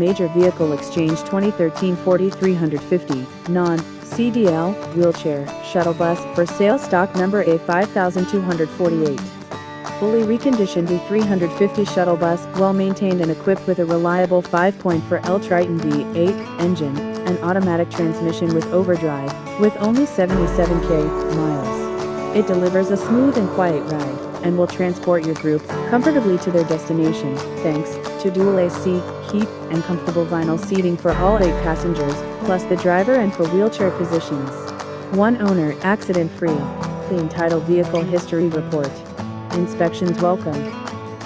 Major Vehicle Exchange 2013 4350, non-CDL, wheelchair, shuttle bus, for sale stock number A5248. Fully reconditioned E350 shuttle bus, well maintained and equipped with a reliable 5.4L Triton V8 engine, an automatic transmission with overdrive, with only 77k miles. It delivers a smooth and quiet ride and will transport your group comfortably to their destination, thanks to dual AC, heat, and comfortable vinyl seating for all eight passengers, plus the driver and for wheelchair positions. One owner, accident-free. Clean title vehicle history report. Inspections welcome.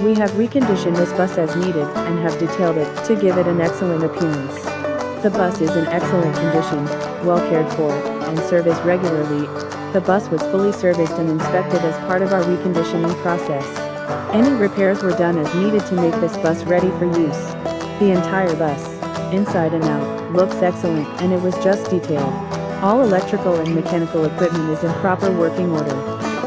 We have reconditioned this bus as needed and have detailed it to give it an excellent appearance. The bus is in excellent condition, well cared for, and serviced regularly. The bus was fully serviced and inspected as part of our reconditioning process. Any repairs were done as needed to make this bus ready for use. The entire bus, inside and out, looks excellent and it was just detailed. All electrical and mechanical equipment is in proper working order.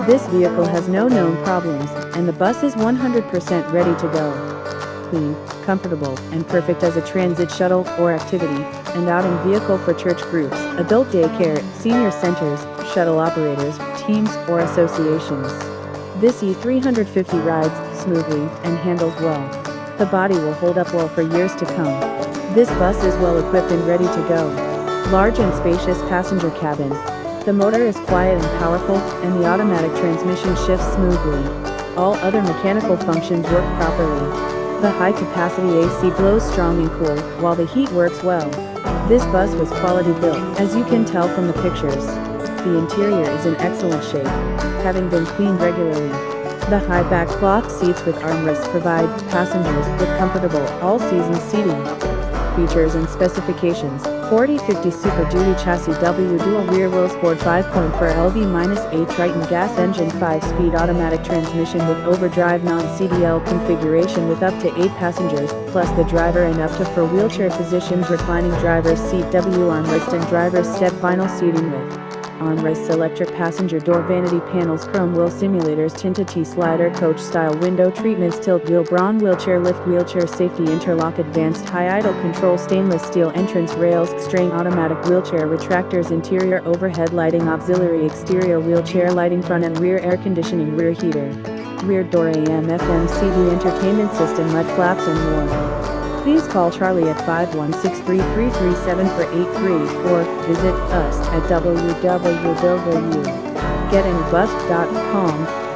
This vehicle has no known problems, and the bus is 100% ready to go. Clean, comfortable, and perfect as a transit shuttle or activity and outing vehicle for church groups, adult daycare, senior centers, shuttle operators, teams, or associations. This E350 rides smoothly and handles well. The body will hold up well for years to come. This bus is well equipped and ready to go. Large and spacious passenger cabin. The motor is quiet and powerful, and the automatic transmission shifts smoothly. All other mechanical functions work properly. The high-capacity AC blows strong and cool, while the heat works well. This bus was quality built, as you can tell from the pictures. The interior is in excellent shape, having been cleaned regularly. The high-back cloth seats with armrests provide passengers with comfortable, all-season seating features and specifications, 4050 Super Duty Chassis W Dual Rear Wheels Ford 5.4 LV-8 Triton Gas Engine 5-speed automatic transmission with overdrive non-CDL configuration with up to 8 passengers, plus the driver and up to 4 wheelchair positions reclining driver's seat W armrest and driver's step vinyl seating with armrests electric passenger door vanity panels chrome wheel simulators tinted T-slider coach style window treatments tilt wheel Braun wheelchair lift wheelchair safety interlock advanced high idle control stainless steel entrance rails string automatic wheelchair retractors interior overhead lighting auxiliary exterior wheelchair lighting front and rear air conditioning rear heater rear door AM FM CD entertainment system mud flaps and more. Please call Charlie at 516-3337 for 83 or visit us at www.getanybus.com